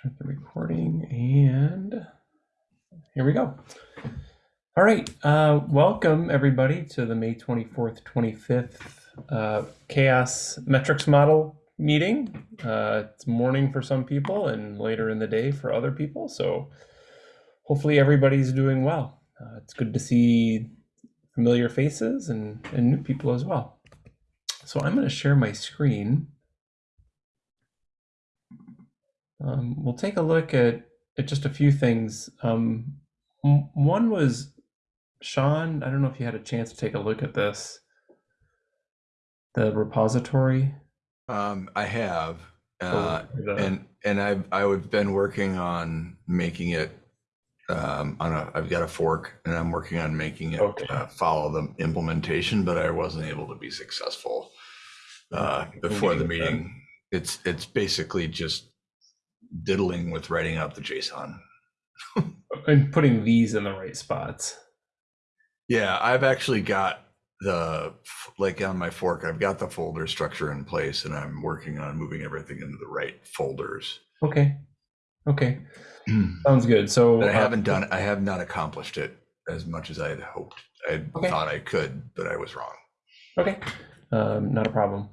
Start the recording and here we go. All right, uh, welcome everybody to the May 24th, 25th uh, CHAOSS metrics model meeting. Uh, it's morning for some people and later in the day for other people. So hopefully everybody's doing well. Uh, it's good to see familiar faces and, and new people as well. So I'm going to share my screen. Um, we'll take a look at, at just a few things. Um, one was Sean, I don't know if you had a chance to take a look at this, the repository. Um, I have, uh, and and I've I've been working on making it um, on a. I've got a fork, and I'm working on making it Okay. uh, follow the implementation, but I wasn't able to be successful uh, before the meeting meeting. It's it's basically just diddling with writing out the JSON. and putting these in the right spots. Yeah, I've actually got the like on my fork. I've got the folder structure in place, and I'm working on moving everything into the right folders. Okay. Okay. Sounds good. So But I uh, haven't done, I have not accomplished it as much as I had hoped. I Okay. thought I could, but I was wrong. Okay, um, not a problem.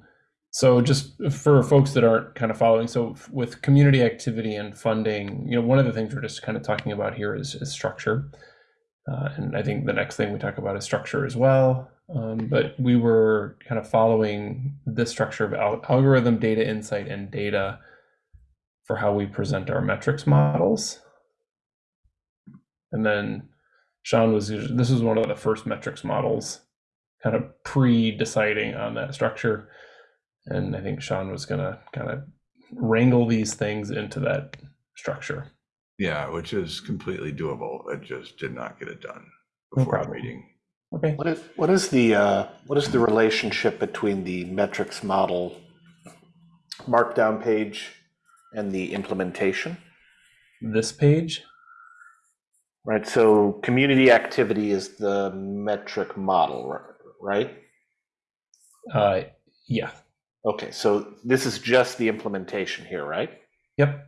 So just for folks that aren't kind of following, so with community activity and funding, you know, one of the things we're just kind of talking about here is, is structure. Uh, and I think the next thing we talk about is structure as well. Um, but we were kind of following this structure of al- algorithm, data insight, and data for how we present our metrics models. And then Sean was, this was one of the first metrics models kind of pre-deciding on that structure. And I think Sean was gonna kind of wrangle these things into that structure. Yeah, which is completely doable. I just did not get it done No before the problem. meeting. Okay. What is, what is the, uh, what is the relationship between the metrics model markdown page and the implementation? This page, Right, so community activity is the metric model, right? uh, yeah, Okay, so this is just the implementation here, right? yep,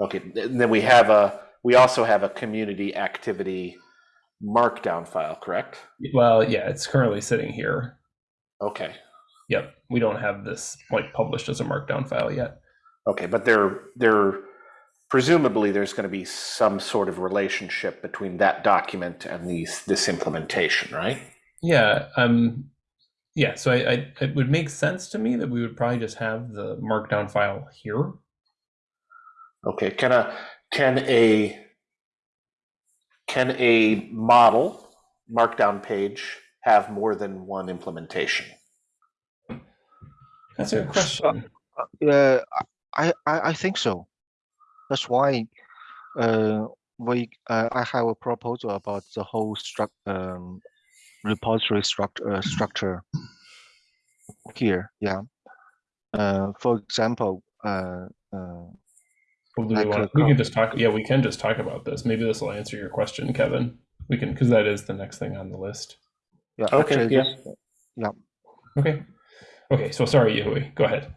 Okay, th- then we have a, we also have a community activity markdown file, correct? well, yeah, it's currently sitting here. Okay, Yep, we don't have this like published as a markdown file yet. okay, but there, there, presumably there's going to be some sort of relationship between that document and these, this implementation, right? Yeah, um, yeah. So I, I, it would make sense to me that we would probably just have the markdown file here. Okay, can a, can a, can a model markdown page have more than one implementation? That's a good question. Yeah, I, I, I think so. That's why uh, we uh, I have a proposal about the whole struct um, repository structure uh, structure here. Yeah. Uh, for example, uh, uh, Well, do we, want, we can just talk. Yeah, we can just talk about this. Maybe this will answer your question, Kevin. We can because that is the next thing on the list. yeah, Okay, actually, yeah. this- Okay. Okay. So sorry, Yahui. Go ahead.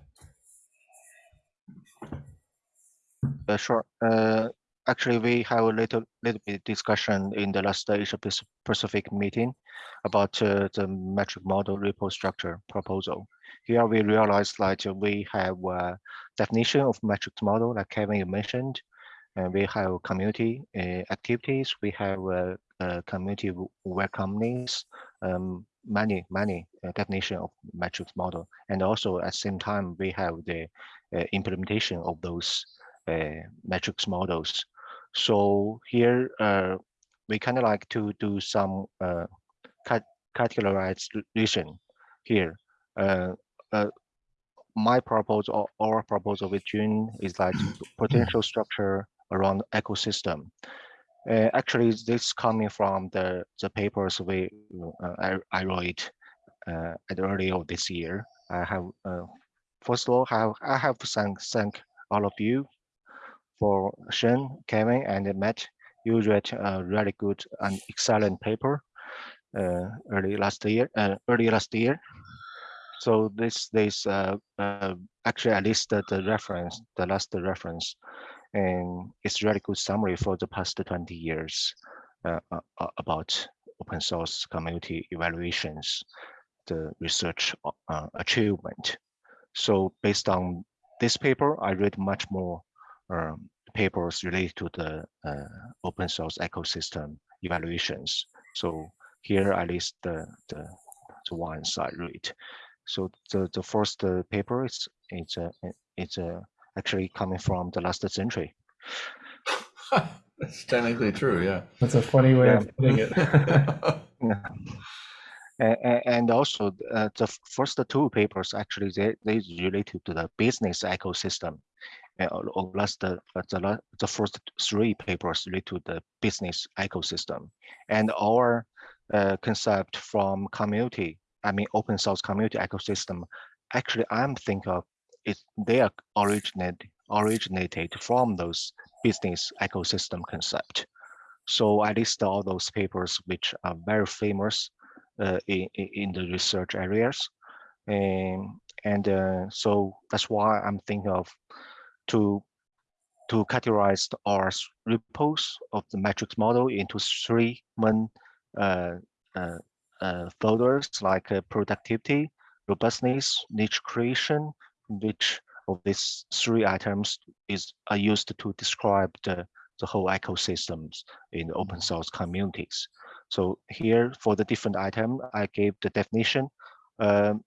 Uh, sure. Uh, actually, we have a little little bit discussion in the last Asia Pac- Pacific meeting about uh, the metric model repo structure proposal. Here we realized that we have a definition of metrics model, like Kevin mentioned, and we have community uh, activities. We have uh, uh, community w- welcomings, um, many many uh, definition of metrics model, and also at the same time we have the uh, implementation of those uh, metrics models. So here uh, we kind of like to do some uh, cat categorization here. Uh, uh, my proposal or our proposal with June is like potential structure around ecosystem. Uh, actually, this coming from the the papers we uh, I, I wrote uh, at early of this year. I have uh, first of all have I have to thank thank all of you for Shen, Kevin, and Matt. You read a really good and excellent paper uh, early last year. Uh, early last year. So this this uh, uh, actually I listed the reference, the last reference, And it's really good summary for the past 20 years uh, uh, uh, about open source community evaluations, the research uh, achievement. So based on this paper, I read much more um, papers related to the uh, open source ecosystem evaluations. So here I list the, the, the ones I read. So the, the first uh, paper is it's uh, it's uh, actually coming from the last century. That's technically true, yeah. That's a funny way Yeah. of putting it. Yeah. And, and also uh, the first two papers actually they they related to the business ecosystem. And or- or last the uh, the, the first three papers relate to the business ecosystem, and our uh, concept from community. I mean, open source community ecosystem. Actually, I'm think of it. They are originate originated from those business ecosystem concept. So I list all those papers which are very famous uh, in, in the research areas. And, and uh, so that's why I'm thinking of to to categorize our repos of the metrics model into three main uh, uh, uh, folders like uh, productivity, robustness, niche creation, which of these three items is are used to describe the, the whole ecosystems in open source communities. So here for the different item, I gave the definition. Um,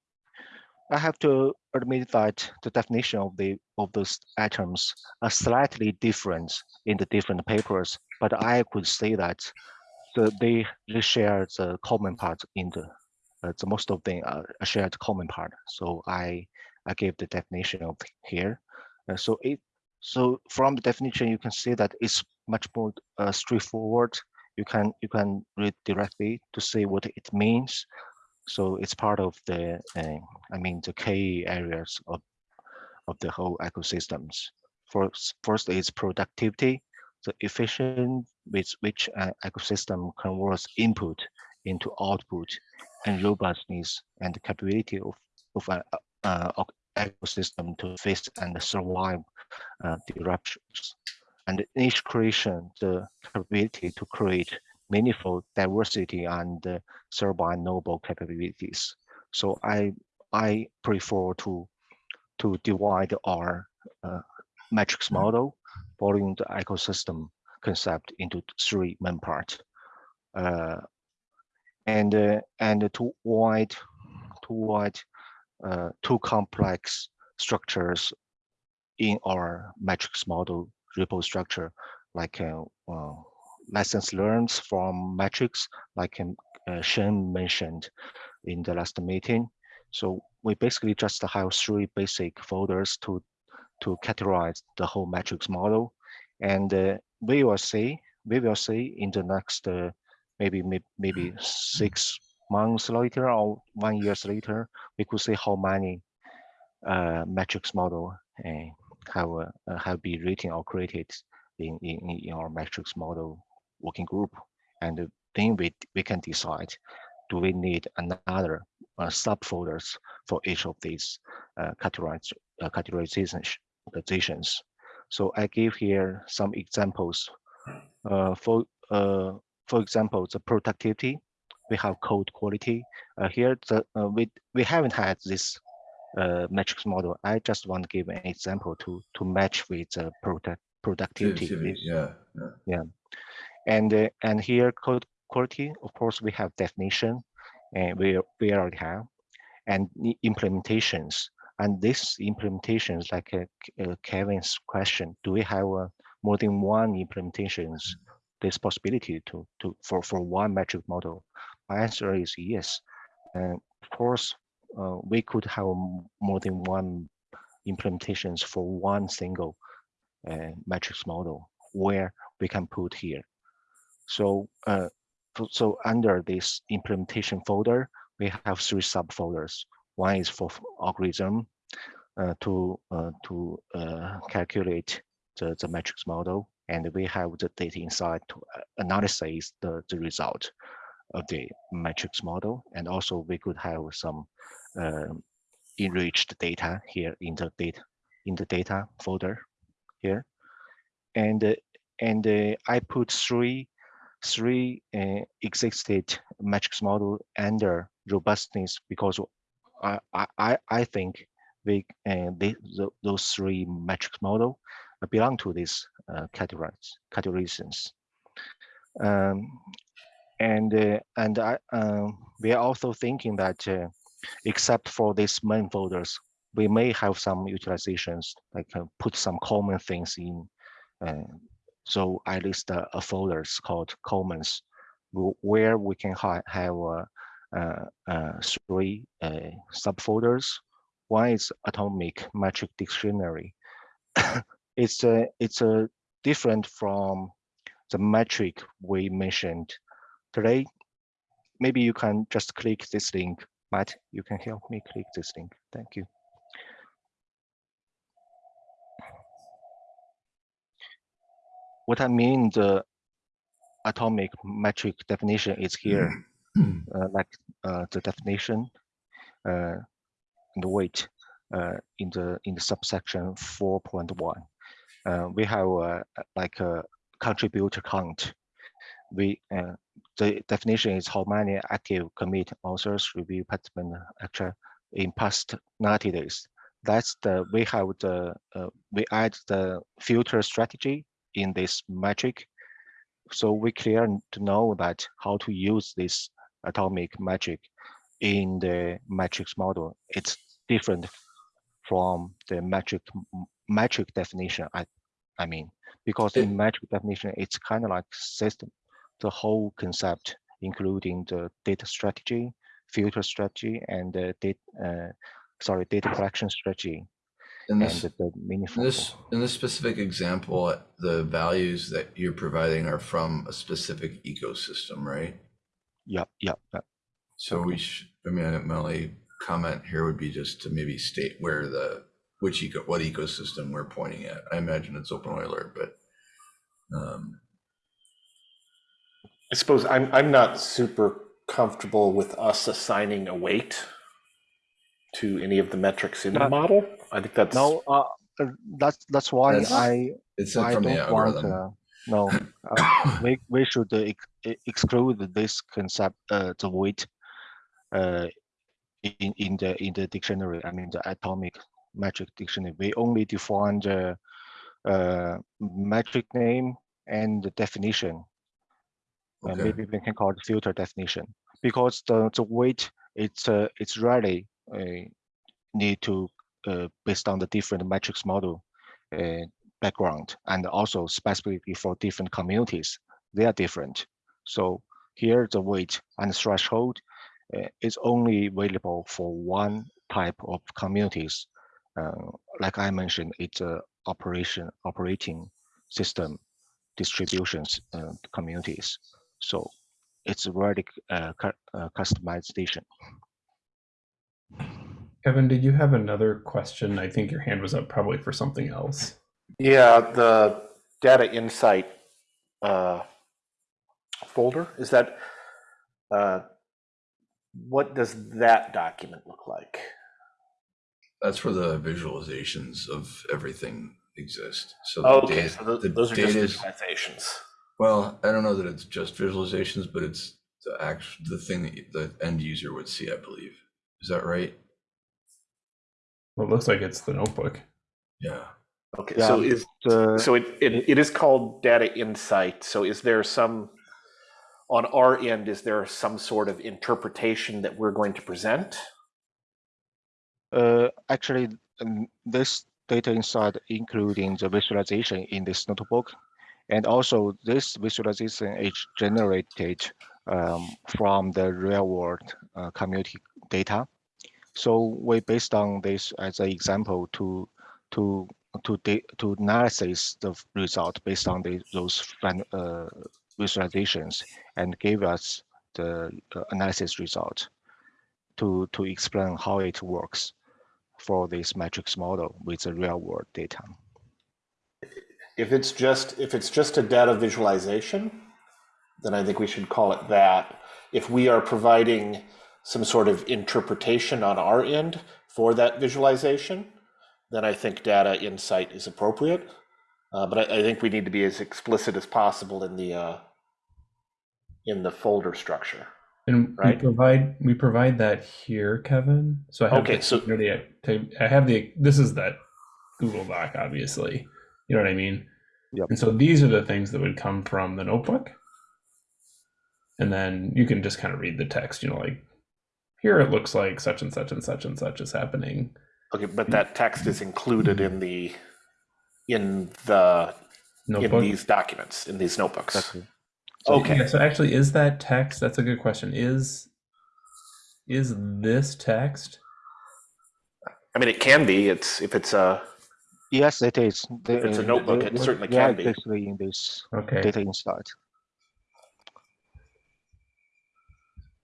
I have to admit that the definition of the of those items are slightly different in the different papers, but I could say that the, they they share the common part in the uh, the most of them are shared common part. So I I gave the definition of here. Uh, so it so from the definition you can see that it's much more uh, straightforward. You can you can read directly to see what it means. So it's part of the uh, I mean the key areas of of the whole ecosystems. First, first is productivity, the efficient with which an ecosystem converts input into output, and robustness and the capability of of an uh, of ecosystem to face and survive uh, disruptions. And niche creation, the capability to create meaningful diversity and uh, thereby noble capabilities. So I I prefer to to divide our uh, metrics model following the ecosystem concept into three main parts. Uh, and uh, and to avoid to avoid uh, too complex structures in our metrics model repo structure, like uh, lessons learned from metrics, like um, uh, Shen mentioned in the last meeting. So we basically just have three basic folders to to categorize the whole metrics model, and uh, we will see we will see in the next uh, maybe maybe six months later or one years later we could see how many uh, metrics model uh, have uh, have been written or created in, in in our metrics model working group, and then we we can decide do we need another uh, subfolders for each of these uh, uh, categorizations. So I give here some examples. Uh, for uh, for example, the productivity, we have code quality. Uh, here, the uh, we we haven't had this uh, metrics model. I just want to give an example to to match with the product productivity. This- Yeah, yeah. And uh, and here code quality, of course, we have definition, and we we already have, and implementations. And this implementations, like uh, uh, Kevin's question, do we have uh, more than one implementations? This possibility to to for for one metric model. My answer is yes. And of course, uh, we could have more than one implementations for one single uh, metrics model where we can put here. So, uh, so- under this implementation folder, we have three subfolders. One is for algorithm uh, to uh, to uh, calculate the, the metrics model, and we have the data insight to uh, analyze the, the result of the metrics model. And also we could have some um, enriched data here in the data in the data folder here. and uh, and I put three three uh, existed metrics model under robustness because I I I, think they uh, they the, those three metrics model belong to these uh, categories categorizations. Um, and uh, and I um, we are also thinking that uh, except for these main folders, we may have some utilizations like uh, put some common things in. So I list uh, a folders called commons, where we can ha have uh, uh, three uh, subfolders. One is atomic metric dictionary. it's a it's a different from the metric we mentioned today. Maybe you can just click this link. Matt, you can help me click this link. Thank you. What I mean, the atomic metric definition is here, uh, like uh, the definition uh, and the weight uh, in the in the subsection 4.1. Uh, we have uh, like a contributor count. We uh, the definition is how many active commit authors review participant actually in past 90 days. That's the we have the uh, we add the filter strategy in this metric. So we clear to know that how to use this atomic metric in the metrics model. It's different from the metric metric definition. I I mean, because in metric definition, it's kind of like system, the whole concept, including the data strategy, filter strategy, and the data, uh, sorry, data collection strategy, In this, the, the in this, in this specific example, the values that you're providing are from a specific ecosystem, right? Yeah, yeah, yeah. So we should, I mean, my only comment here would be just to maybe state where the, which eco, what ecosystem we're pointing at. I imagine it's open Euler, but um, I suppose I'm I'm not super comfortable with us assigning a weight to any of the metrics in the model. I think that's No, uh, uh, that's that's why That's- I it's I from don't want. algorithm. Uh, no, uh, we we should uh, ex exclude this concept, uh, the weight, uh, in in the in the dictionary. I mean the atomic metric dictionary. We only define the uh, metric name and the definition. Uh, Okay. maybe we can call it filter definition because the the weight it's uh, it's rarely uh, need to uh, based on the different metrics model uh, background and also specifically for different communities they are different. So here the weight and threshold uh, is only available for one type of communities. Like i mentioned it's a operation operating system distributions uh, communities. So it's really uh, cu- uh, customization Kevin, did you have another question? I think your hand was up probably for something else. yeah the data insight uh, folder is that uh, what does that document look like? That's where the visualizations of everything exist. So the Oh, okay, data- so tho- the those are just visualizations. Well, I don't know that it's just visualizations, but it's the actual, the thing that the end user would see, I believe. Is that right? Well, it looks like it's the notebook. Yeah. Okay, Yeah, so is the so it, it it is called data insight. So is there some on our end? Is there some sort of interpretation that we're going to present? Uh, actually, um, this data insight, including the visualization in this notebook, and also this visualization is generated um, from the real world uh, community data. So we based on this as an example to to to to analysis the result based on the, those uh, visualizations and gave us the uh, analysis result to to explain how it works for this metrics model with the real world data. If it's just if it's just a data visualization, then I think we should call it that. If we are providing some sort of interpretation on our end for that visualization, then I think data insight is appropriate. Uh, but I, I think we need to be as explicit as possible in the uh, in the folder structure. And Right. we provide we provide that here, Kevin. So I have Okay, the so- community I have the this is that Google Doc, obviously. You know what I mean? Yep. And so these are the things that would come from the notebook. And then you can just kind of read the text, you know, like here it looks like such and such and such and such is happening. Okay, but that text is included in the in the in these documents in these notebooks. Exactly. So, Okay. yeah, so actually is that text? That's a good question. Is is this text? I mean, it can be. It's if it's a Yes, it is. The- If it's a uh, notebook, the- it certainly yeah, can be. Basically in this Okay. data insight.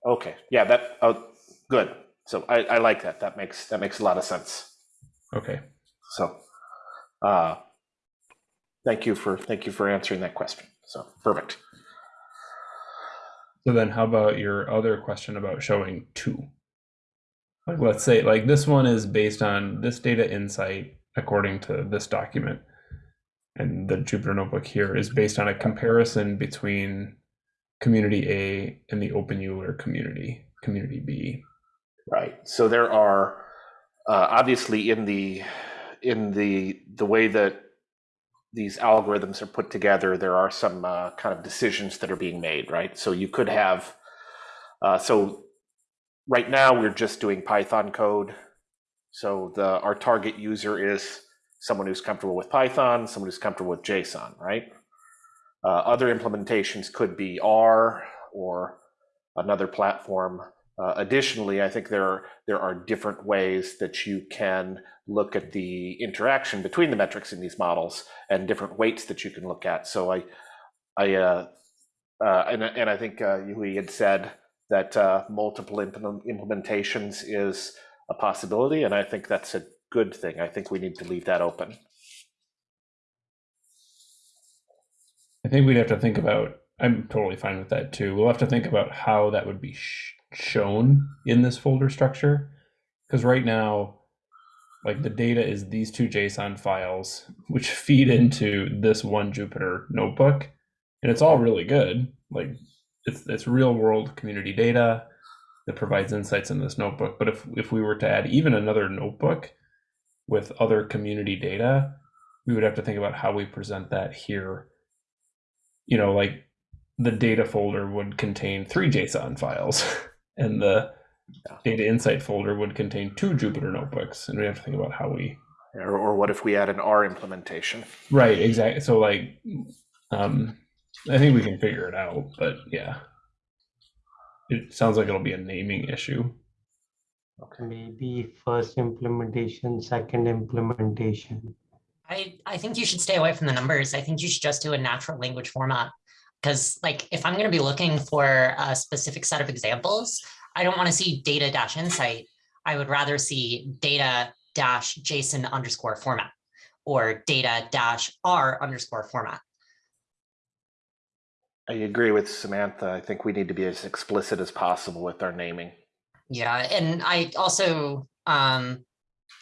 okay. Yeah, that oh, good. So I, I like that. That makes that makes a lot of sense. Okay. So, uh, thank you for thank you for answering that question. So perfect. So then how about your other question about showing two? Like let's say like this one is based on this data insight according to this document. And the Jupyter notebook here is based on a comparison between community A and the Open Euler community, community B. Right. So there are uh, obviously in the in the the way that these algorithms are put together, there are some uh, kind of decisions that are being made. Right. So you could have uh, so right now we're just doing Python code. So the our target user is someone who's comfortable with Python, someone who's comfortable with JSON. Right. Uh, other implementations could be R or another platform. Uh, additionally, I think there are, there are different ways that you can look at the interaction between the metrics in these models and different weights that you can look at. So I, I, uh, uh, and, and I think uh, Yahui had said that uh, multiple implement- implementations is a possibility, and I think that's a good thing. I think we need to leave that open. I think we'd have to think about. I'm totally fine with that too. We'll have to think about how that would be shown in this folder structure, because right now, like the data is these two JSON files, which feed into this one Jupyter notebook, and it's all really good. Like it's it's real world community data that provides insights in this notebook. But if if we were to add even another notebook with other community data, we would have to think about how we present that here you know, like the data folder would contain three JSON files, and the Yeah. data insight folder would contain two Jupyter notebooks, and we have to think about how we. Or, or what if we add an R implementation? Right, exactly. So, like, um, I think we can figure it out, but yeah, it sounds like it'll be a naming issue. Okay. Maybe first implementation, second implementation. I, I think you should stay away from the numbers. I think you should just do a natural language format. Because like if I'm going to be looking for a specific set of examples, I don't want to see data dash insight. I would rather see data dash JSON underscore format or data dash R underscore format. I agree with Samantha. I think we need to be as explicit as possible with our naming. Yeah, and I also um,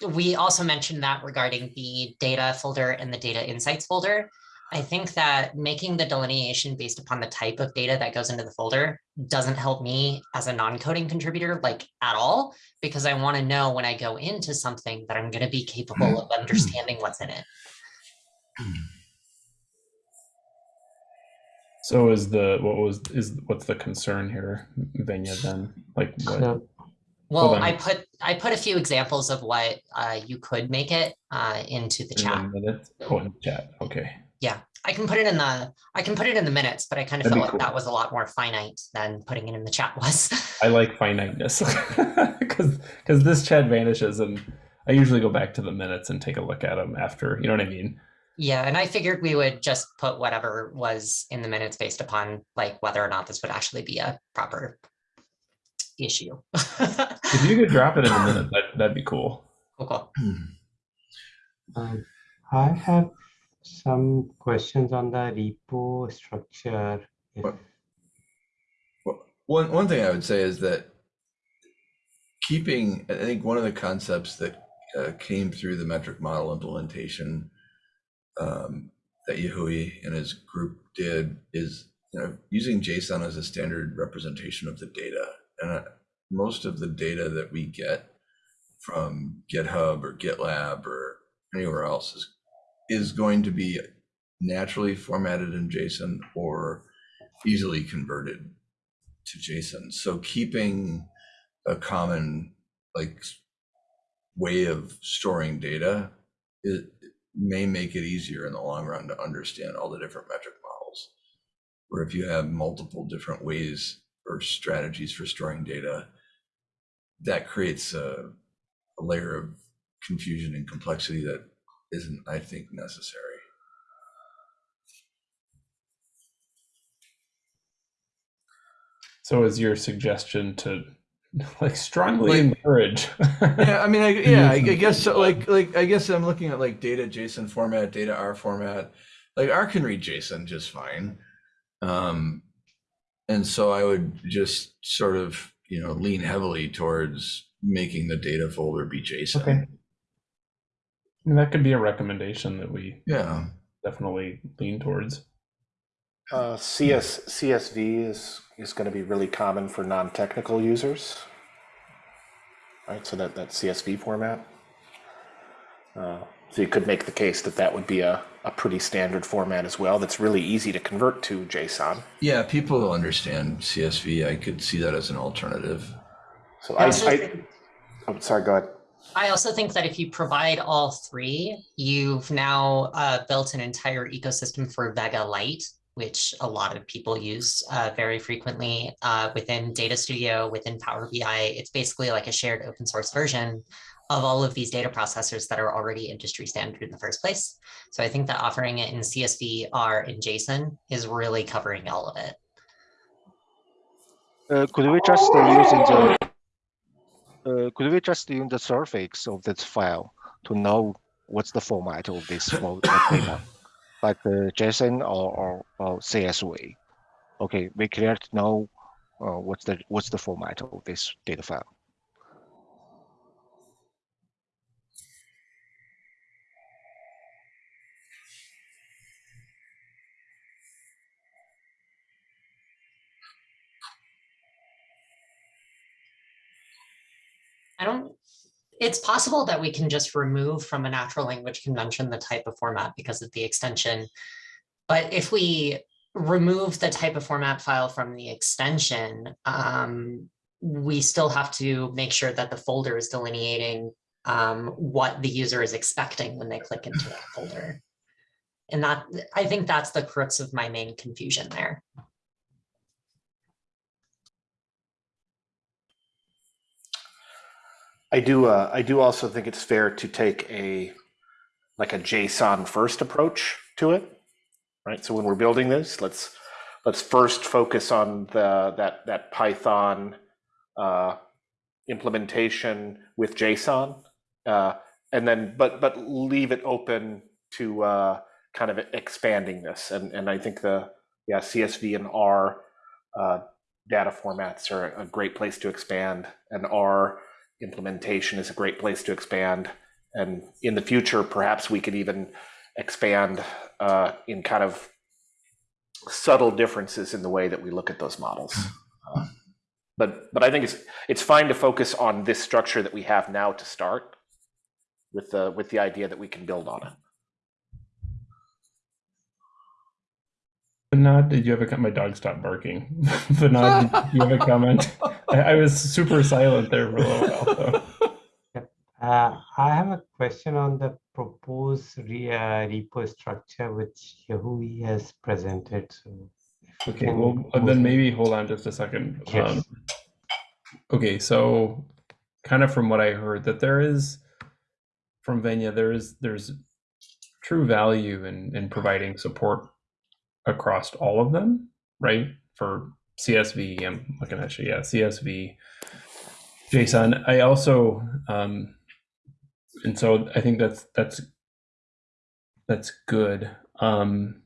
we also mentioned that regarding the data folder and the data insights folder. I think that making the delineation based upon the type of data that goes into the folder doesn't help me as a non-coding contributor like at all, because I want to know when I go into something that I'm going to be capable of understanding what's in it. So, is the what was is what's the concern here, Venya? Then, like, what? So Well. I put I put a few examples of what uh, you could make it uh, into the chat. the minutes? Oh, in the chat. Okay. Yeah, I can put it in the, I can put it in the minutes, but I kind of That'd felt like cool. that was a lot more finite than putting it in the chat was. I like finiteness because because this chat vanishes and I usually go back to the minutes and take a look at them after. You know what I mean? Yeah, and I figured we would just put whatever was in the minutes based upon like whether or not this would actually be a proper issue. If you could drop it in the minute, that that'd be cool. Cool, cool. um, I have some questions on the repo structure. Well, One, one thing I would say is that keeping, I think one of the concepts that uh, came through the metric model implementation um, that Yahui and his group did is you know, using JSON as a standard representation of the data. And uh, most of the data that we get from GitHub or GitLab or anywhere else is, is going to be naturally formatted in JSON or easily converted to JSON. So keeping a common like way of storing data it may make it easier in the long run to understand all the different metric models. Where if you have multiple different ways or strategies for storing data, that creates a, a layer of confusion and complexity that isn't, I think, necessary. So is your suggestion to like strongly like, encourage? yeah, I mean, I, yeah, I, I guess so. Like, like I guess I'm looking at like data JSON format, data R format. Like R can read JSON just fine, um, and so I would just sort of you know lean heavily towards making the data folder be JSON. Okay. I mean, that could be a recommendation that we yeah definitely lean towards. Uh, CS CSV is is going to be really common for non-technical users, right? So that that CSV format. Uh, so you could make the case that that would be a, a pretty standard format as well. That's really easy to convert to JSON. Yeah, people understand CSV. I could see that as an alternative. So I, I, I oh, sorry, go ahead. I also think that if you provide all three, you've now uh, built an entire ecosystem for Vega Lite, which a lot of people use uh, very frequently uh, within Data Studio, within Power BI. It's basically like a shared open source version of all of these data processors that are already industry standard in the first place. So I think that offering it in CSV, R, and JSON is really covering all of it. Uh, could we just uh, use the uh, could we just use the suffix of this file to know what's the format of this data? like uh, JSON or, or, or CSV. Okay, we clear to know uh, what's the what's the format of this data file. I don't it's possible that we can just remove from a natural language convention the type of format because of the extension. But if we remove the type of format file from the extension, um, we still have to make sure that the folder is delineating um, what the user is expecting when they click into that folder. And that I think that's the crux of my main confusion there. I do. Uh, I do also think it's fair to take a like a JSON first approach to it, right? So when we're building this, let's let's first focus on the that that Python uh, implementation with JSON, uh, and then but but leave it open to uh, kind of expanding this. And and I think the yeah CSV and R uh, data formats are a great place to expand, and R implementation is a great place to expand. And in the future, perhaps we could even expand uh, in kind of subtle differences in the way that we look at those models. Uh, but but I think it's it's fine to focus on this structure that we have now to start with the with the idea that we can build on it. Vinod, did you have a My dog stopped barking. Vinod, did you have a comment? I, I, was super silent there for a little while. So. Uh, I have a question on the proposed re, uh, repo structure which Yahui has presented. So okay, well, then maybe hold on just a second. Yes. Um, okay, so kind of from what I heard that there is from Venya, there is there's true value in in providing support across all of them, right? For CSV, I'm looking at you, yeah, CSV, JSON. I also, um, and so I think that's that's that's good. Um,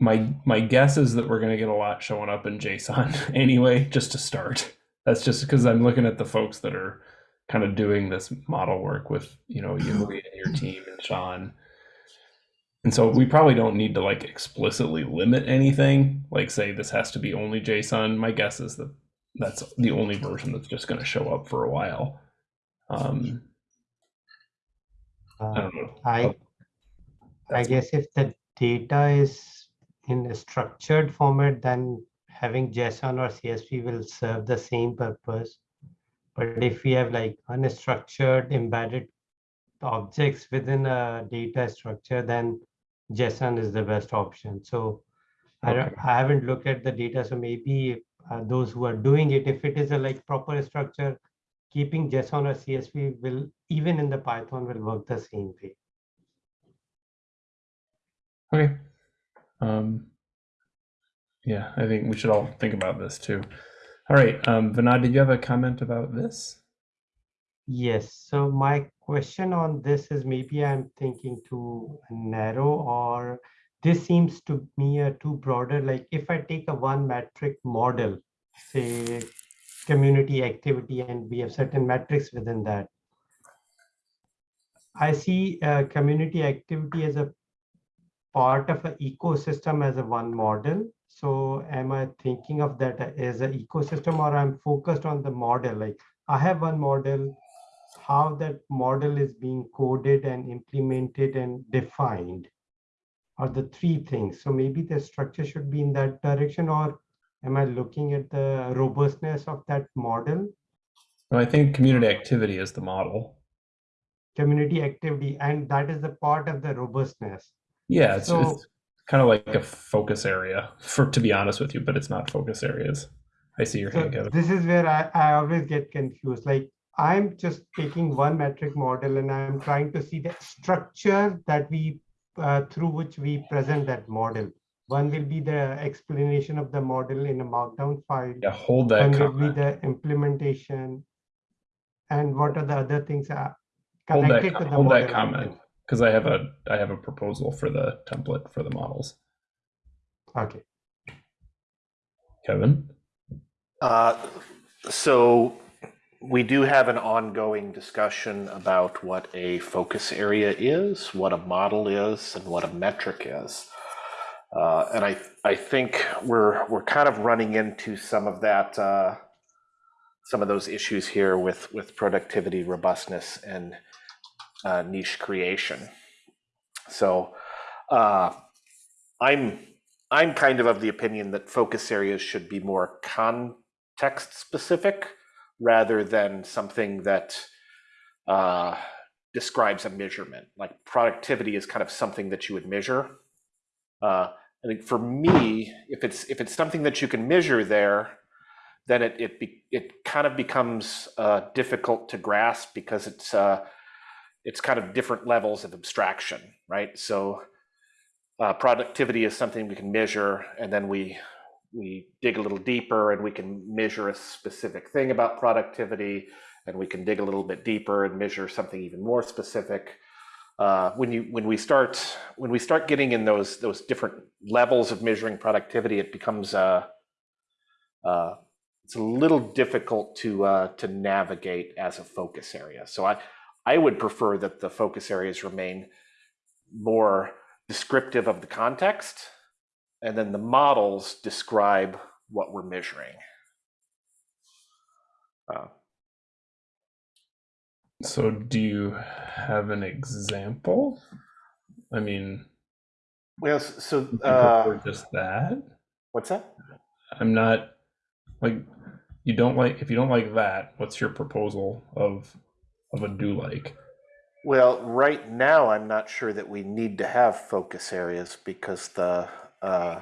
my my guess is that we're going to get a lot showing up in JSON anyway, just to start. That's just because I'm looking at the folks that are kind of doing this model work with you know you and your team and Sean. And so we probably don't need to like explicitly limit anything, like say this has to be only JSON. My guess is that that's the only version that's just going to show up for a while. Um, I Uh, don't know. I, I guess if the data is in a structured format, then having JSON or CSV will serve the same purpose. But if we have like unstructured embedded objects within a data structure, then JSON is the best option. So I Okay. I haven't looked at the data, so maybe uh, those who are doing it, if it is a like proper structure, keeping JSON or CSV will, even in the Python will work the same way. Okay. Um, yeah, I think we should all think about this too. All right, um, Vinod, did you have a comment about this? Yes, so my question on this is maybe I'm thinking too narrow or this seems to me a too broader. Like if I take a one metric model, say community activity, and we have certain metrics within that. I see uh, community activity as a part of an ecosystem as a one model. So am I thinking of that as an ecosystem or I'm focused on the model? Like I have one model, how that model is being coded and implemented and defined are the three things. So maybe the structure should be in that direction or am I looking at the robustness of that model? Well, I think community activity is the model. community activity and that is the part of the robustness Yeah, it's, So- it's kind of like a focus area for to be honest with you, but it's not focus areas. I see your so hand, Kevin. this is where I, I always get confused like i'm just taking one metric model and i'm trying to see the structure that we uh, through which we present that model. One will be the explanation of the model in a markdown file. Yeah, hold that one will be the implementation. And what are the other things are Hold that, connected to the hold model? that comment because I have a I have a proposal for the template for the models. okay. Kevin. Uh, So we do have an ongoing discussion about what a focus area is, what a model is, and what a metric is. Uh, And I, I think we're, we're kind of running into some of that, uh, some of those issues here with, with productivity, robustness, and uh, niche creation. So uh, I'm, I'm kind of of the opinion that focus areas should be more context specific rather than something that uh, describes a measurement. Like productivity is kind of something that you would measure. Uh, I think for me, if it's if it's something that you can measure there, then it it be, it kind of becomes uh, difficult to grasp because it's uh, it's kind of different levels of abstraction, right? So uh, productivity is something we can measure, and then we we dig a little deeper, and we can measure a specific thing about productivity, and we can dig a little bit deeper and measure something even more specific. Uh, when you when we start when we start getting in those those different levels of measuring productivity, it becomes uh, uh, it's a little difficult to uh, to navigate as a focus area. So I I would prefer that the focus areas remain more descriptive of the context, and then the models describe what we're measuring. Uh, So do you have an example? I mean, well, so uh, just that? what's that? I'm not like you don't like if you don't like that, what's your proposal of of a do like? Well, right now, I'm not sure that we need to have focus areas because the uh,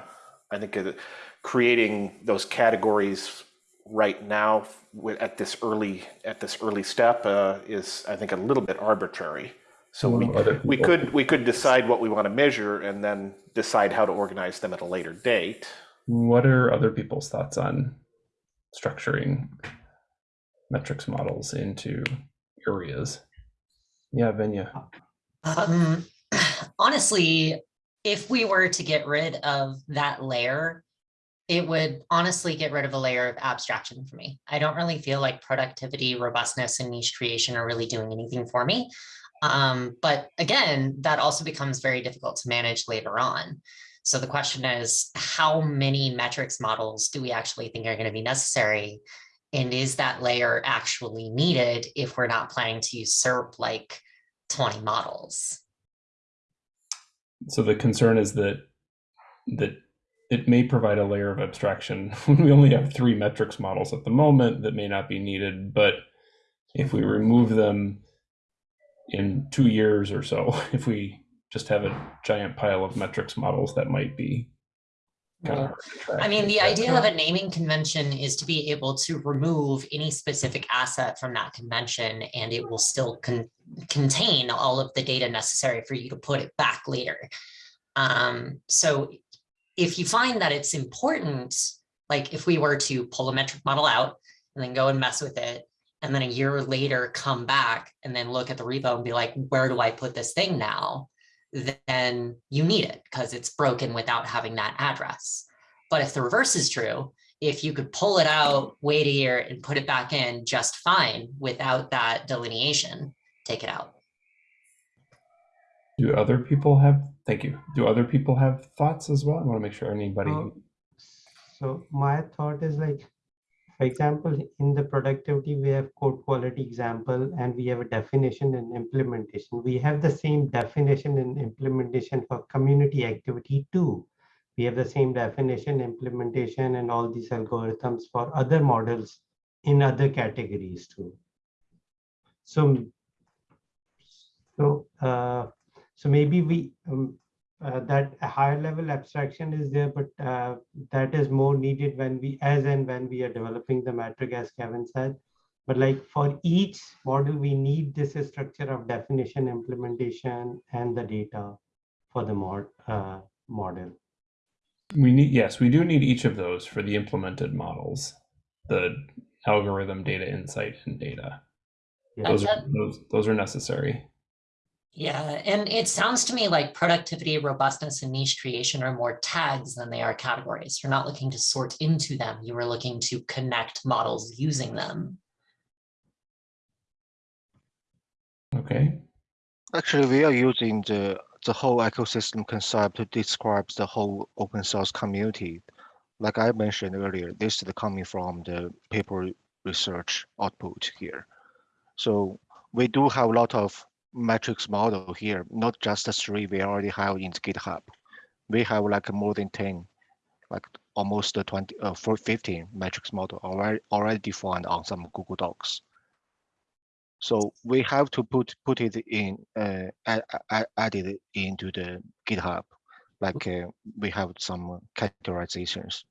I think it, creating those categories right now at this early at this early step uh, is I think a little bit arbitrary. So we we could we could decide what we want to measure and then decide how to organize them at a later date. What are other people's thoughts on structuring metrics models into areas? Yeah, Venya. Um, honestly, if we were to get rid of that layer, it would honestly get rid of a layer of abstraction for me. I don't really feel like productivity, robustness, and niche creation are really doing anything for me. Um, but again, that also becomes very difficult to manage later on. So the question is, how many metrics models do we actually think are going to be necessary? And is that layer actually needed if we're not planning to usurp like 20 models? So the concern is that that it may provide a layer of abstraction when we only have three metrics models at the moment that may not be needed. But if we remove them in two years or so, if we just have a giant pile of metrics models, that might be kind of hard to track. I mean, the idea of a naming convention is to be able to remove any specific asset from that convention and it will still con- contain all of the data necessary for you to put it back later. Um, so if you find that it's important, like if we were to pull a metric model out and then go and mess with it, and then a year later come back and then look at the repo and be like, where do I put this thing now? Then you need it because it's broken without having that address. But if the reverse is true, if you could pull it out, wait a year and put it back in just fine without that delineation, take it out. Do other people have, thank you. Do other people have thoughts as well? I want to make sure anybody, Uh, So my thought is like, for example, in the productivity, we have code quality example and we have a definition and implementation. We have the same definition and implementation for community activity too. We have the same definition, implementation, and all these algorithms for other models in other categories too. So, so, uh, so maybe we, um, uh, that a higher level abstraction is there, but uh, that is more needed when we, as and when we are developing the metric, as Kevin said. But like for each model, we need this structure of definition, implementation, and the data for the mod, uh, model. we need, yes, we do need each of those for the implemented models, the algorithm, data insight, and data. Yeah. Those are, those, those are necessary. Yeah, and it sounds to me like productivity, robustness, and niche creation are more tags than they are categories. You're not looking to sort into them. You are looking to connect models using them. Okay. Actually, we are using the, the whole ecosystem concept to describe the whole open source community. Like I mentioned earlier, this is coming from the paper research output here. So we do have a lot of metrics model here, not just the three we already have in GitHub. We have like more than 10, like almost 20, uh, for 15 metrics model already, already defined on some Google Docs. So we have to put put it in uh, add, add it into the GitHub, like uh, we have some categorizations.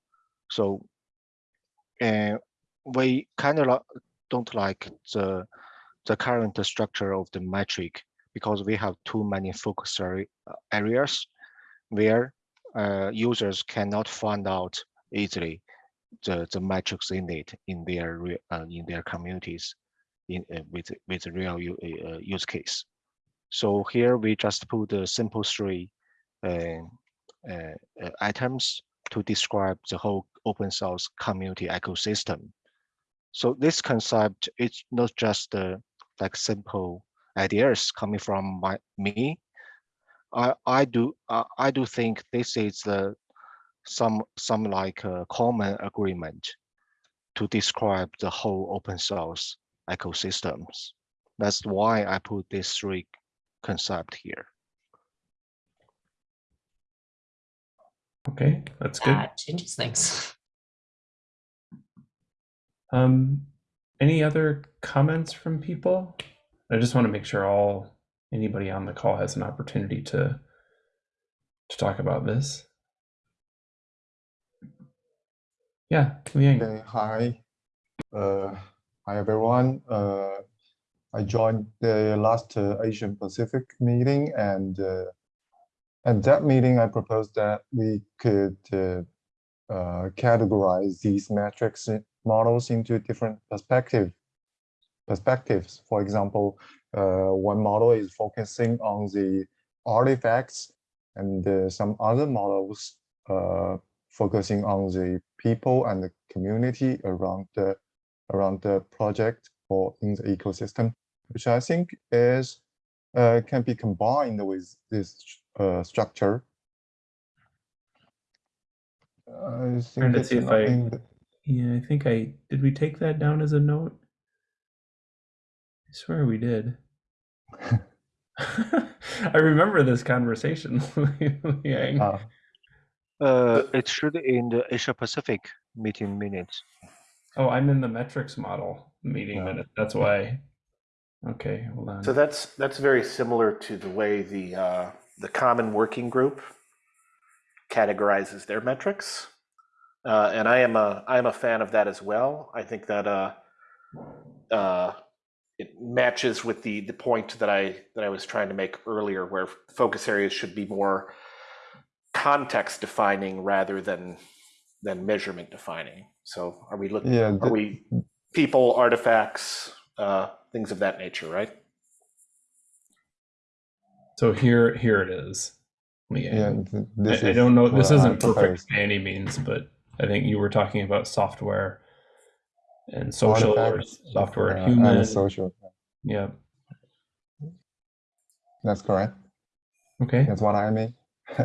So uh, we kind of don't like the the current structure of the metric because we have too many focus areas where uh, users cannot find out easily the, the metrics in it in their uh, in their communities in uh, with with real uh, use case. So here we just put the simple three uh, uh, uh, items to describe the whole open source community ecosystem. So this concept is not just uh, like simple ideas coming from my me. I I do uh, I do think this is the some some like a common agreement to describe the whole open source ecosystems. That's why I put these three concept here. Okay, that's good. That changes things. Um, any other comments from people? I just want to make sure all anybody on the call has an opportunity to to talk about this. Yeah, Liang. Okay, hi. Uh, hi, everyone. Uh, I joined the last uh, Asian Pacific meeting and uh, at that meeting, I proposed that we could uh, uh, categorize these metrics models into different perspective perspectives. For example, uh, one model is focusing on the artifacts and uh, some other models uh, focusing on the people and the community around the around the project or in the ecosystem, which I think is uh, can be combined with this uh, structure. I think to it's see if I- that- Yeah, I think I did. We take that down as a note. I swear we did. I remember this conversation. Liang. ah, Uh, it should in the Asia Pacific meeting minutes. Oh, I'm in the metrics model meeting Yeah. minute. That's why. Okay, hold on. So that's that's very similar to the way the uh, the common working group categorizes their metrics, uh, and I am a I am a fan of that as well. I think that uh, uh, it matches with the the point that I that I was trying to make earlier, where focus areas should be more context defining rather than than measurement defining. So are we looking? yeah, Are we people, artifacts, uh, things of that nature, right? so here, here it is. Yeah. This I, I don't know. This what isn't perfect by any means, but I think you were talking about software and social or software and human. and social. Yeah. That's correct. Okay. That's what I mean.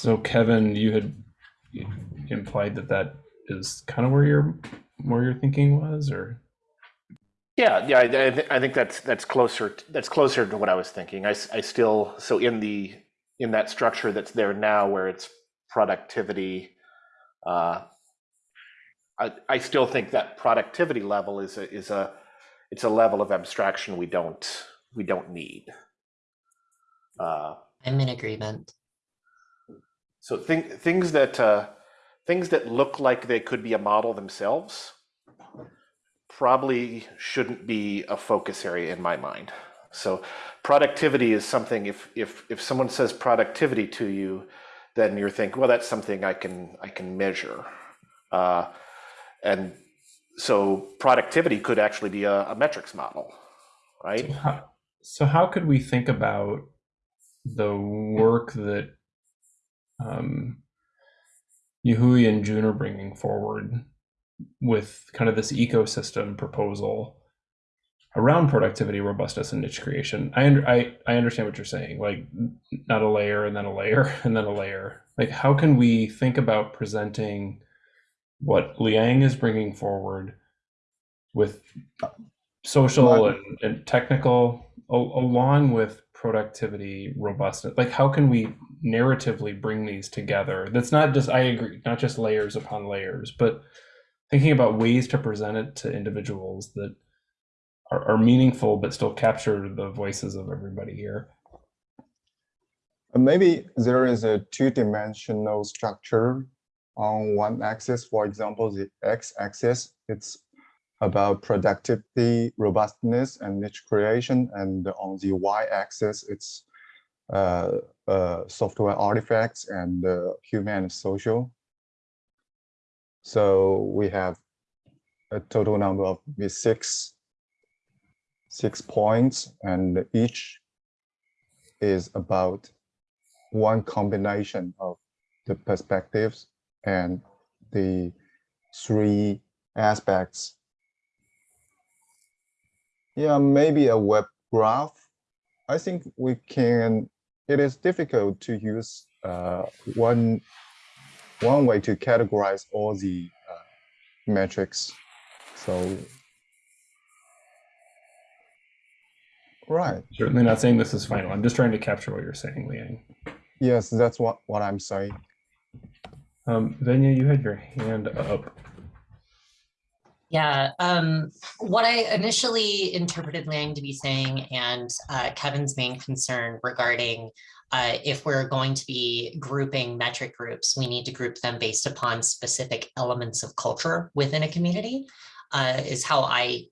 So Kevin, you had implied that that is kind of where your where your thinking was, or Yeah, yeah, I, thi- I think that's that's closer. That's closer to what I was thinking. I, I still so in the in that structure that's there now, where it's productivity. Uh, I I still think that productivity level is a is a it's a level of abstraction we don't we don't need. Uh, I'm in agreement. So thing, things that uh, things that look like they could be a model themselves probably shouldn't be a focus area in my mind. So productivity is something. If if if someone says productivity to you, then you're thinking, well, that's something I can I can measure, uh, and so productivity could actually be a, a metrics model, right? how, so how could we think about the work that um, Yahui and June are bringing forward with kind of this ecosystem proposal around productivity, robustness, and niche creation? I, I I understand what you're saying, like not a layer and then a layer and then a layer. Like how can we think about presenting what Liang is bringing forward with social and, and technical al- along with productivity robustness like how can we narratively bring these together that's not just i agree not just layers upon layers but thinking about ways to present it to individuals that are, are meaningful but still capture the voices of everybody here Maybe there is a two-dimensional structure on one axis. For example, the x-axis, it's about productivity, robustness, and niche creation. And on the y-axis, it's uh, uh, software artifacts and uh, human and social. So we have a total number of six six points, and each is about one combination of the perspectives and the three aspects. Yeah, maybe a web graph. I think we can, it is difficult to use uh, one, one way to categorize all the uh, metrics. So, right. certainly not saying this is final i'm just trying to capture what you're saying liang Yes, that's what, what I'm saying. um venya you had your hand up Yeah, um, what I initially interpreted Liang to be saying and uh, Kevin's main concern regarding uh, if we're going to be grouping metric groups, we need to group them based upon specific elements of culture within a community uh, is how I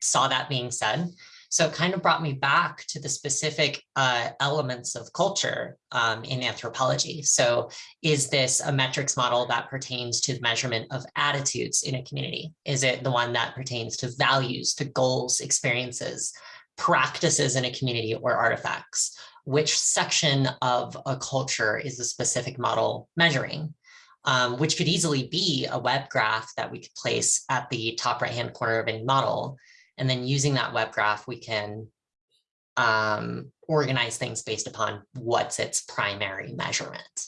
saw that being said. So it kind of brought me back to the specific uh, elements of culture um, in anthropology. So is this a metrics model that pertains to the measurement of attitudes in a community? Is it the one that pertains to values, to goals, experiences, practices in a community or artifacts, which section of a culture is the specific model measuring, um, which could easily be a web graph that we could place at the top right-hand corner of any model. And then using that web graph, we can um, organize things based upon what's its primary measurement.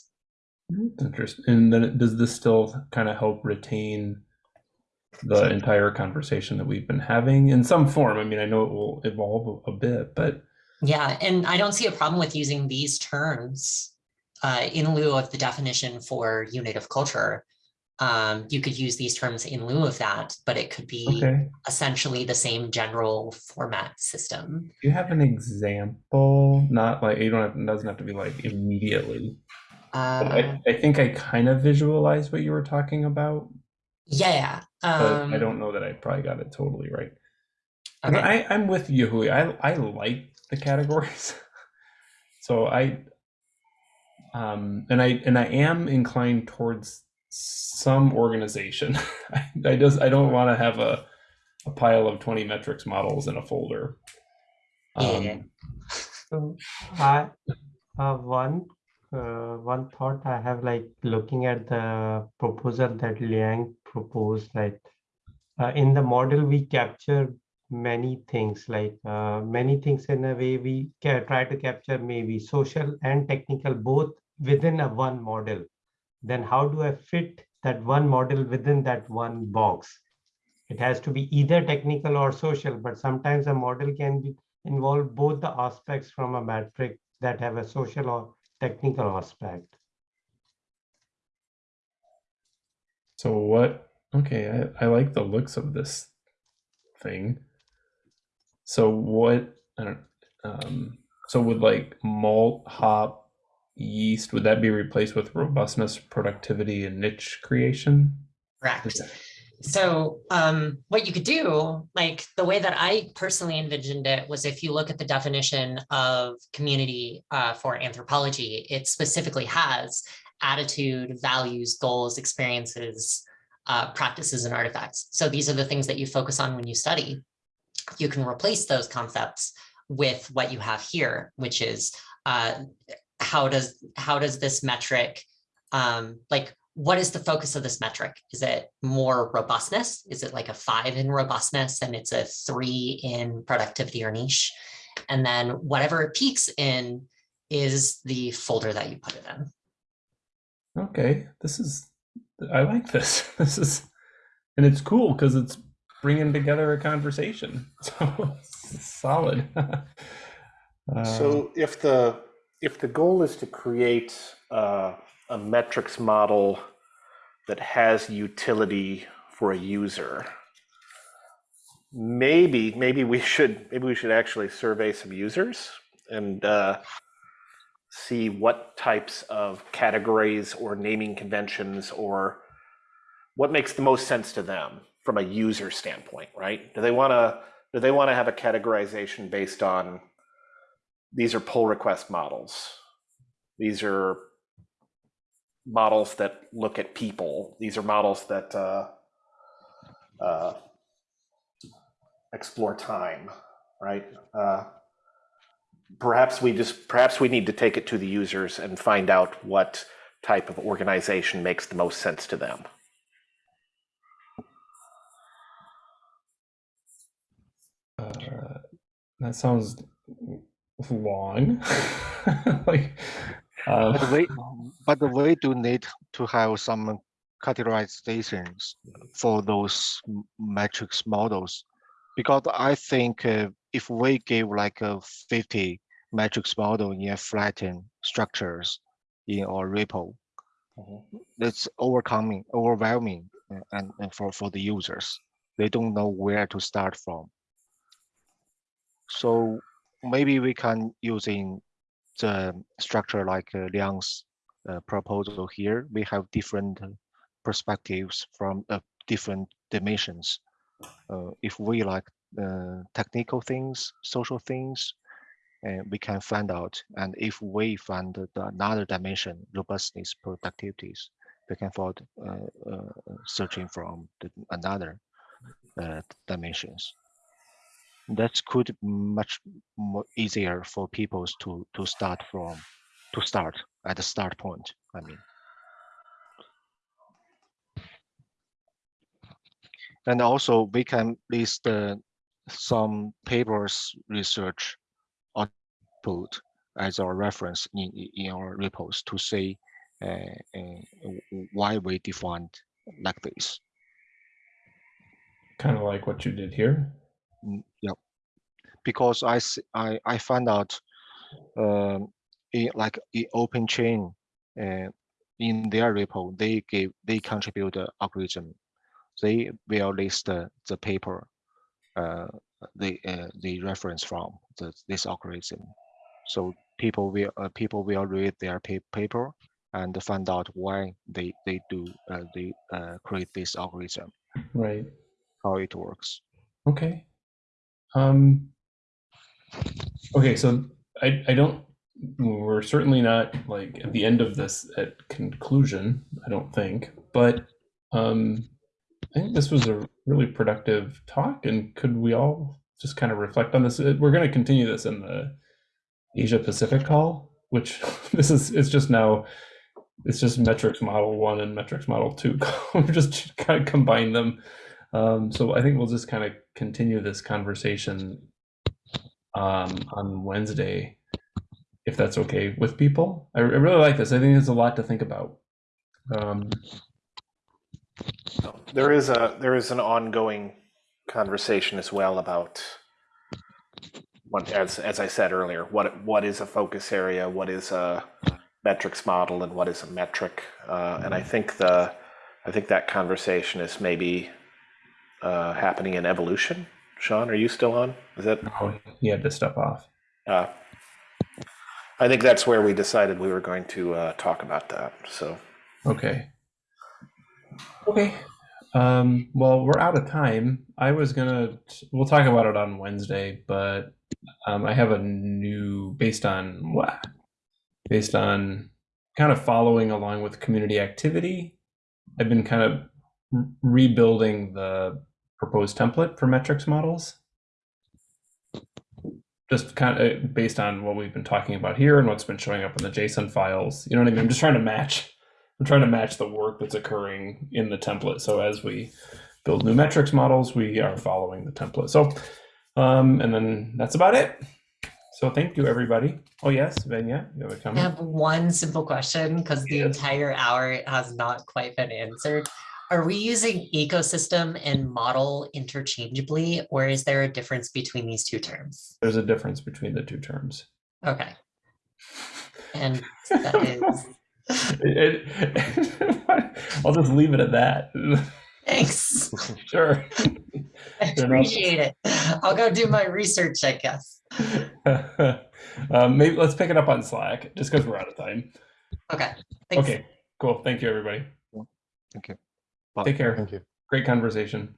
Interesting. And then does this still kind of help retain the entire conversation that we've been having in some form? I mean, I know it will evolve a, bit, but Yeah, and I don't see a problem with using these terms uh, in lieu of the definition for unit of culture. Um, you could use these terms in lieu of that, but it could be okay. essentially the same general format system. Do you have an example? Not like you don't have, it doesn't have to be like immediately. Uh, I, I think I kind of visualized what you were talking about, yeah. Um, I don't know that I probably got it totally right. Okay. I, I'm with you, Hui. I I like the categories. so I um and I and I am inclined towards some organization. I, I just I don't want to have a a pile of 20 metrics models in a folder. Um, Yeah. So I have one uh, one thought I have like looking at the proposal that Liang proposed, like uh, in the model we capture many things, like uh, many things in a way we try to capture maybe social and technical both within a one model. Then how do I fit that one model within that one box? It has to be either technical or social, but sometimes a model can be involve both the aspects from a metric that have a social or technical aspect. So what? Okay, I, I like the looks of this thing. So what? I don't. Um, so would like malt, hop, yeast? Would that be replaced with robustness, productivity, and niche creation? Correct. So um, what you could do, like the way that I personally envisioned it was if you look at the definition of community uh, for anthropology, it specifically has attitude, values, goals, experiences, uh, practices, and artifacts. So these are the things that you focus on when you study. You can replace those concepts with what you have here, which is uh, how does how does this metric um, like what is the focus of this metric? Is it more robustness? Is it like a five in robustness and it's a three in productivity or niche? And then whatever it peaks in is the folder that you put it in. Okay, this is. I like this. This is, and it's cool because it's bringing together a conversation. So solid. Uh, So if the, if the goal is to create uh, a metrics model that has utility for a user, maybe, maybe we should, maybe we should actually survey some users and uh, see what types of categories or naming conventions or what makes the most sense to them from a user standpoint, right? Do they want to, do they want to have a categorization based on these are pull request models. These are models that look at people. These are models that uh, uh, explore time, right? Uh, perhaps we just perhaps we need to take it to the users and find out what type of organization makes the most sense to them. uh, that sounds long. like, uh, But we, but we do need to have some categorizations for those metrics models. Because I think uh, if we give like a 50 metrics model in flattened structures in our repo, Mhm. it's overcoming, overwhelming uh, and, and for, for the users. They don't know where to start from. So maybe we can using the structure like uh, Liang's uh, proposal here. We have different perspectives from uh, different dimensions. Uh, if we like uh, technical things, social things, uh, we can find out. And if we find the another dimension, robustness, productivities, we can find searching from the, another dimensions. That could much more easier for people to to start from to start at the start point. I mean. And also we can list uh, some papers research output as our reference in, in- our repos to say uh, uh, why we defined like this. Kind of like what you did here. Mm, Yep. Because I found out um, in like in open chain uh, in their repo, they give they contribute the algorithm. They will list the, the paper uh, the uh, the reference from the, this algorithm. So people will uh, people will read their pa- paper and find out why they they do uh, they uh, create this algorithm, Right. how it works. Okay. Um, okay, so I, I don't, we're certainly not like at the end of this at conclusion, I don't think, but um, I think this was a really productive talk and could we all just kind of reflect on this? Uh, We're going to continue this in the Asia Pacific call, which this is, it's just now, it's just metrics model one and metrics model two. We're just kind of combine them. Um, so I think we'll just kind of continue this conversation um, on Wednesday, if that's okay with people. I, I really like this. I think there's a lot to think about. Um, There is a there is an ongoing conversation as well about what as as I said earlier, what what is a focus area, what is a metrics model, and what is a metric. Uh, and I think the I think that conversation is maybe uh, happening in evolution. Sean, are you still on? Is that oh, he had to step off. uh, I think that's where we decided we were going to uh, talk about that. So Okay. Okay. Um, well, we're out of time. I was gonna, we'll talk about it on Wednesday, but um, I have a new, based on what? Based on kind of following along with community activity. I've been kind of re- rebuilding the proposed template for metrics models. Just kind of based on what we've been talking about here and what's been showing up in the JSON files. You know what I mean? I'm just trying to match I'm trying to match the work that's occurring in the template. So as we build new metrics models, we are following the template. So, um, and then that's about it. So thank you, everybody. Oh yes, Venya, you have a comment? I have one simple question because the Yes. entire hour has not quite been answered. Are we using ecosystem and model interchangeably, or is there a difference between these two terms? There's a difference between the two terms. Okay. And that is, It- it- I'll just leave it at that. thanks. sure. I appreciate it. I'll go do my research, I guess. um, maybe let's pick it up on Slack, just because we're out of time. Okay. thanks. Okay, cool. Thank you, everybody. Thank you. Bye. Take care. Thank you. Great conversation.